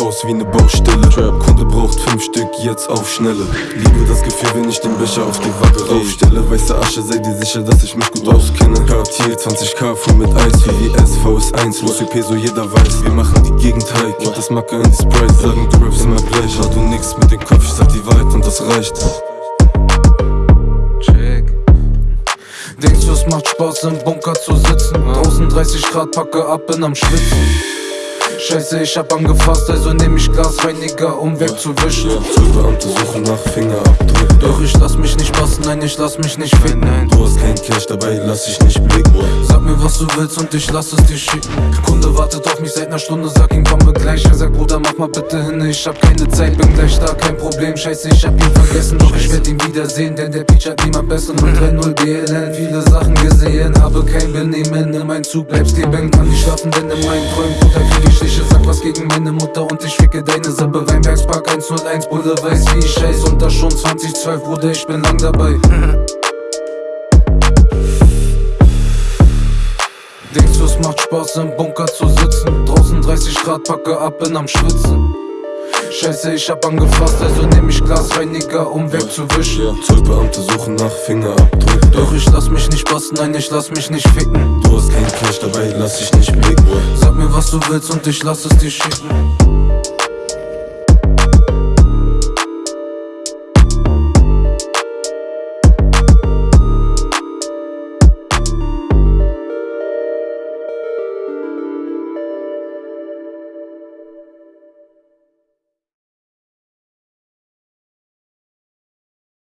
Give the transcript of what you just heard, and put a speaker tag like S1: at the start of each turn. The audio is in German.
S1: aus wie ne Baustelle. Kunde braucht fünf Stück, jetzt auf Schnelle. Liebe das Gefühl, wenn ich den Becher auf die Waage raufstelle. Weiße Asche, sei dir sicher, dass ich mich gut auskenne. Cartier 20k voll mit Eis, VVS, VS1 Los wie Peso, jeder weiß, wir machen die Gegend high Gibt das Macke in die Sprite, sagen du rappst immer gleich. Hat du nix mit dem Kopf, ich sag die Wahrheit und das reicht.
S2: Check. Denkst du, es macht Spaß im Bunker zu sitzen? Draußen 30 Grad, packe ab, bin am Schwitzen. Scheiße, ich hab angefasst, also nehm ich Glasreiniger, um wegzuwischen.
S1: Zollbeamte suchen nach Fingerabdrücken
S2: Doch ich lass mich nicht passen, nein, ich lass mich nicht ficken.
S1: Du hast kein Cash dabei, lass dich nicht blicken
S2: Sag mir, was du willst und ich lass es dir schicken. Kunde wartet auf mich seit ner Stunde, sag ihm, komme gleich. Er sagt, Bruder, mach mal bitte hin, ich hab keine Zeit, bin gleich da, kein Problem. Scheiße, ich hab ihn vergessen, doch ich werd ihn wiedersehen, denn der Beach hat niemand besser. 030 BLN, viele Sachen gesehen, habe kein Benehmen. In mein Zug bleib stehen, kann nicht schlafen, denn in meinen Träumen, Bruder, ich Stiche. Sag was gegen meine Mutter und ich ficke deine Sippe. Weinbergspark 101, Bruder, weiß wie ich scheiß. Und das schon 2012, Bruder, ich bin lang dabei. Denkst du, es macht Spaß im Bunker zu sitzen? Draußen 30 Grad, packe ab, bin am Schwitzen. Scheiße, ich hab angefasst, also nehm ich Glasreiniger, um wegzuwischen.
S1: Zollbeamte suchen nach Fingerabdrücken
S2: Doch ich lass mich nicht passen, nein, ich lass mich nicht ficken.
S1: Du hast kein Cash dabei, lass dich nicht blicken
S2: Sag mir, was du willst und ich lass es dir schicken.